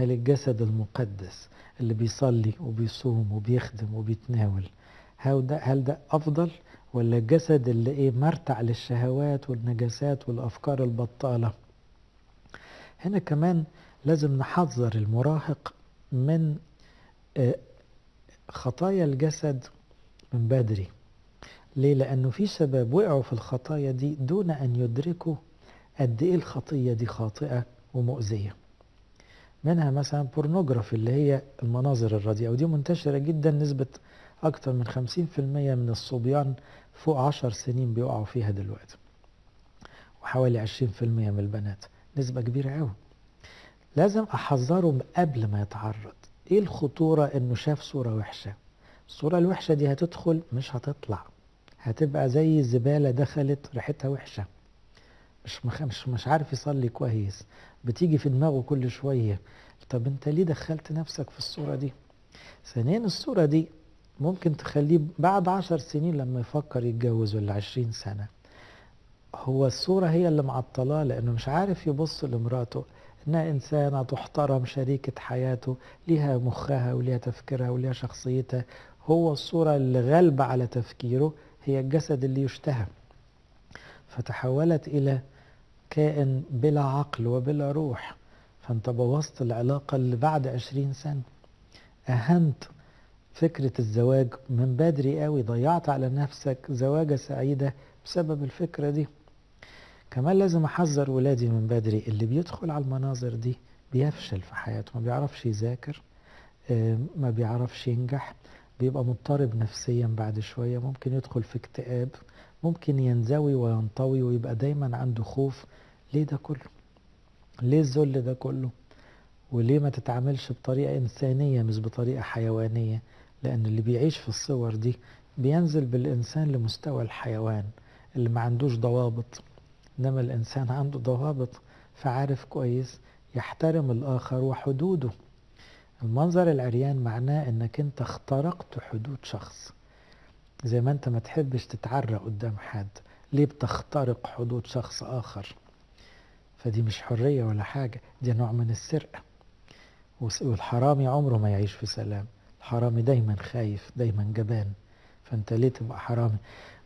هل الجسد المقدس اللي بيصلي وبيصوم وبيخدم وبيتناول. هل ده, هل ده أفضل ولا الجسد اللي إيه مرتع للشهوات والنجاسات والأفكار البطالة؟ هنا كمان لازم نحذر المراهق من خطايا الجسد من بدري. ليه؟ لأنه في شباب وقعوا في الخطايا دي دون أن يدركوا قد إيه الخطية دي خاطئة ومؤذية. منها مثلا بورنوجرافي اللي هي المناظر الرديئة ودي منتشرة جدا نسبة أكثر من 50% من الصبيان فوق 10 سنين بيقعوا فيها دلوقتي وحوالي 20% من البنات. نسبة كبيرة قوي لازم أحذره قبل ما يتعرض. إيه الخطورة إنه شاف صورة وحشة؟ الصورة الوحشة دي هتدخل مش هتطلع. هتبقى زي الزبالة دخلت ريحتها وحشة. مش مش مش عارف يصلي كويس. بتيجي في دماغه كل شوية. طب انت ليه دخلت نفسك في الصورة دي؟ ثانيا الصورة دي ممكن تخليه بعد عشر سنين لما يفكر يتجوز ولا عشرين سنة. هو الصورة هي اللي معطلاه لأنه مش عارف يبص لمراته. إنها إنسانة تحترم شريكة حياته ليها مخها وليها تفكيرها وليها شخصيتها. هو الصورة اللي غالبة على تفكيره هي الجسد اللي يشتهى. فتحولت إلى كائن بلا عقل وبلا روح. فأنت بوظت العلاقة اللي بعد عشرين سنة. أهنت فكرة الزواج من بدري قوي. ضيعت على نفسك زواجة سعيدة بسبب الفكرة دي. كمان لازم أحذر ولادي من بدري. اللي بيدخل على المناظر دي بيفشل في حياته. ما بيعرفش يذاكر ما بيعرفش ينجح. بيبقى مضطرب نفسيا بعد شوية ممكن يدخل في اكتئاب ممكن ينزوي وينطوي ويبقى دايما عنده خوف. ليه ده كله؟ ليه الذل ده كله؟ وليه ما تتعاملش بطريقة إنسانية مش بطريقة حيوانية؟ لأن اللي بيعيش في الصور دي بينزل بالإنسان لمستوى الحيوان اللي ما عندوش ضوابط. إنما الإنسان عنده ضوابط فعارف كويس يحترم الآخر وحدوده. المنظر العريان معناه إنك أنت اخترقت حدود شخص. زي ما أنت ما تحبش تتعرى قدام حد ليه بتخترق حدود شخص آخر؟ فدي مش حرية ولا حاجة دي نوع من السرقة. والحرامي عمره ما يعيش في سلام. الحرامي دايما خايف دايما جبان. فأنت ليه تبقى حرامي؟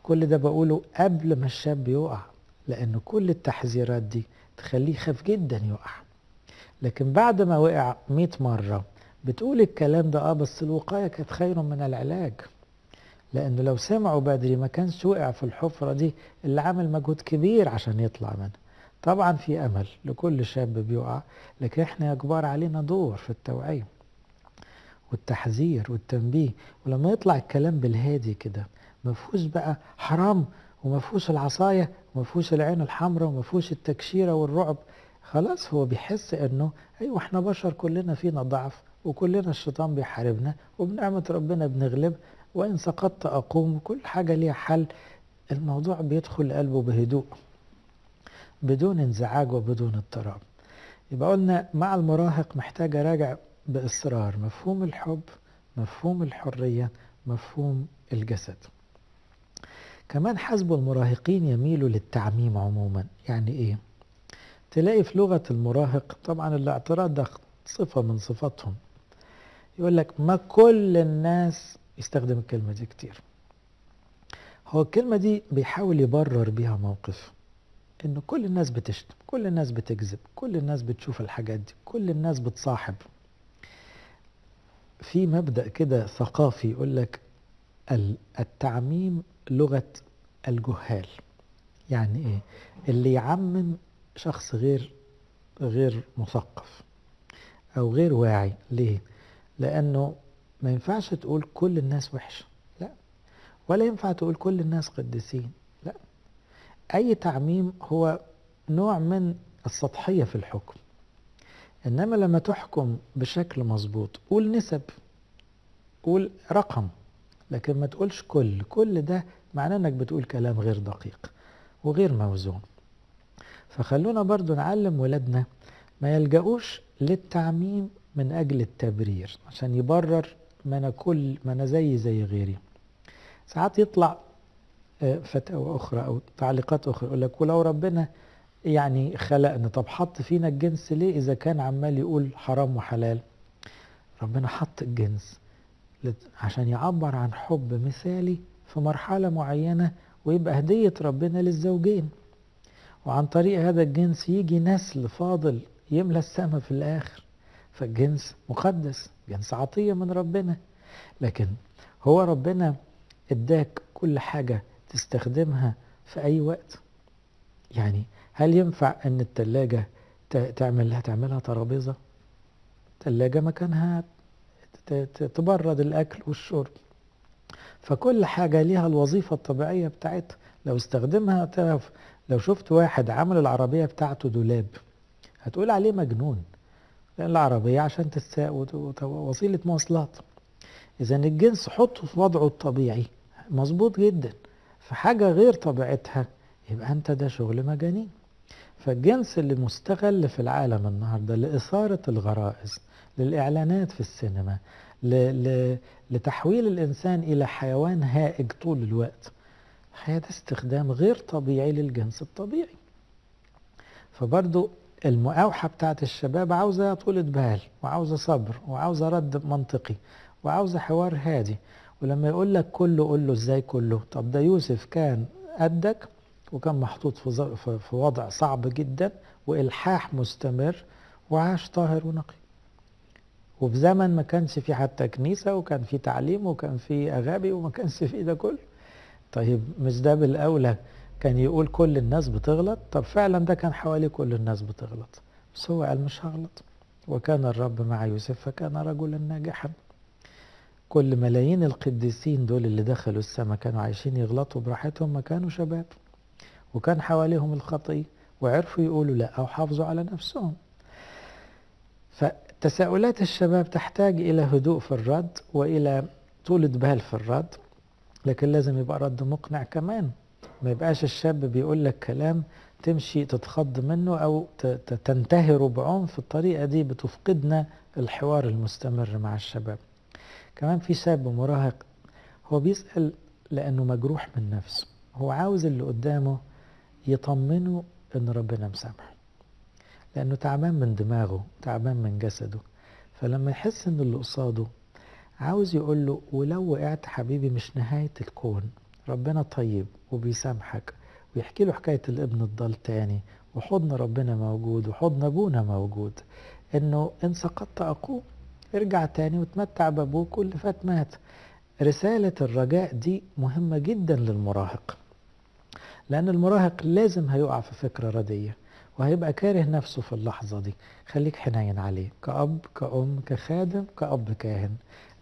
كل ده بقوله قبل ما الشاب يقع لأن كل التحذيرات دي تخليه يخاف جدا يقع. لكن بعد ما وقع 100 مرة بتقول الكلام ده آه بس الوقاية كانت خير من العلاج. لأنه لو سمعوا بدري ما كانش وقع في الحفرة دي اللي عمل مجهود كبير عشان يطلع منها. طبعا في أمل لكل شاب بيقع لكن إحنا يا كبار علينا دور في التوعية والتحذير والتنبيه. ولما يطلع الكلام بالهادي كده ما فيهوش بقى حرام وما فيهوش العصاية وما فيهوش العين الحمراء وما فيهوش التكشيرة والرعب خلاص هو بيحس إنه أيوه إحنا بشر كلنا فينا ضعف وكلنا الشيطان بيحاربنا وبنعمة ربنا بنغلب وإن سقطت أقوم وكل حاجة ليها حل. الموضوع بيدخل قلبه بهدوء بدون انزعاج وبدون اضطراب. يبقى قلنا مع المراهق محتاج أراجع بإصرار مفهوم الحب مفهوم الحرية مفهوم الجسد. كمان حسب المراهقين يميلوا للتعميم عموما. يعني إيه؟ تلاقي في لغة المراهق طبعا الاعتراض ده صفة من صفاتهم. يقول لك ما كل الناس يستخدم الكلمة دي كتير. هو الكلمة دي بيحاول يبرر بيها موقف إنه كل الناس بتشتم كل الناس بتكذب كل الناس بتشوف الحاجات دي كل الناس بتصاحب. في مبدأ كده ثقافي يقول لك التعميم لغة الجهال. يعني إيه؟ اللي يعمم شخص غير غير مثقف أو غير واعي. ليه؟ لأنه ما ينفعش تقول كل الناس وحشة لا. ولا ينفع تقول كل الناس قديسين. لا. أي تعميم هو نوع من السطحية في الحكم. إنما لما تحكم بشكل مظبوط قول نسب. قول رقم. لكن ما تقولش كل. كل ده معناه إنك بتقول كلام غير دقيق وغير موزون. فخلونا برضو نعلم ولادنا ما يلجأوش للتعميم من أجل التبرير عشان يبرر ما أنا كل ما أنا زي زي غيري. ساعات يطلع فتاوى أخرى أو تعليقات أخرى يقول لك ولو ربنا يعني خلقنا طب حط فينا الجنس ليه إذا كان عمال يقول حرام وحلال؟ ربنا حط الجنس عشان يعبر عن حب مثالي في مرحلة معينة ويبقى هدية ربنا للزوجين. وعن طريق هذا الجنس يجي نسل فاضل يملى السماء في الآخر. فالجنس مقدس جنس عطية من ربنا. لكن هو ربنا اداك كل حاجة تستخدمها في أي وقت. يعني هل ينفع أن التلاجة تعمل تعملها ترابيزة؟ التلاجة مكانها تبرد الأكل والشرب. فكل حاجة ليها الوظيفة الطبيعية بتاعتها. لو استخدمها تعرف لو شفت واحد عمل العربية بتاعته دولاب هتقول عليه مجنون. لأن العربية عشان تتساق وسيلة مواصلات. إذا الجنس حطه في وضعه الطبيعي. مظبوط جدا. في حاجة غير طبيعتها يبقى أنت ده شغل مجانين. فالجنس اللي مستغل في العالم النهاردة لإثارة الغرائز للإعلانات في السينما. لتحويل الإنسان إلى حيوان هائج طول الوقت ده استخدام غير طبيعي للجنس الطبيعي. فبرضو المقاوحة بتاعت الشباب عاوزة طولة بال وعاوزة صبر وعاوزة رد منطقي وعاوزة حوار هادي. ولما يقول لك كله قول له إزاي كله؟ طب ده يوسف كان قدك وكان محطوط في, في وضع صعب جدا وإلحاح مستمر وعاش طاهر ونقي. وفي زمن ما كانش في حتى كنيسة وكان في تعليم وكان في أغابي وما كانش في ده كله. طيب مش ده بالأولى كان يقول كل الناس بتغلط طب فعلا ده كان حوالي كل الناس بتغلط. بس هو قال مش هغلط. وكان الرب مع يوسف فكان رجلا ناجحا. كل ملايين القديسين دول اللي دخلوا السماء كانوا عايشين يغلطوا براحتهم ما كانوا شباب. وكان حواليهم الخطية وعرفوا يقولوا لا أو حافظوا على نفسهم. فتساؤلات الشباب تحتاج إلى هدوء في الرد وإلى طولة بال في الرد. لكن لازم يبقى رد مقنع كمان. ما يبقاش الشاب بيقول لك كلام تمشي تتخض منه أو تنتهره بعنف. الطريقة دي بتفقدنا الحوار المستمر مع الشباب. كمان في شاب مراهق. هو بيسأل لأنه مجروح من نفسه. هو عاوز اللي قدامه يطمنه إن ربنا مسامحه. لأنه تعبان من دماغه تعبان من جسده. فلما يحس إن اللي قصاده عاوز يقول له ولو وقعت حبيبي مش نهاية الكون. ربنا طيب وبيسامحك ويحكي له حكاية الابن الضال تاني وحضن ربنا موجود وحضن أبونا موجود إنه إن سقطت اقوم ارجع تاني وتمتع بأبوك واللي فات مات. رسالة الرجاء دي مهمة جدا للمراهق لأن المراهق لازم هيقع في فكرة ردية وهيبقى كاره نفسه في اللحظة دي. خليك حنين عليه كأب كأم كخادم كأب كاهن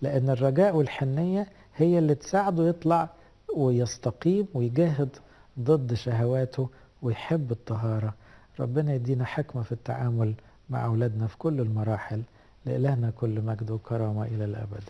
لأن الرجاء والحنية هي اللي تساعده يطلع ويستقيم ويجاهد ضد شهواته ويحب الطهارة. ربنا يدينا حكمة في التعامل مع أولادنا في كل المراحل. لإلهنا كل مجد وكرامة إلى الأبد.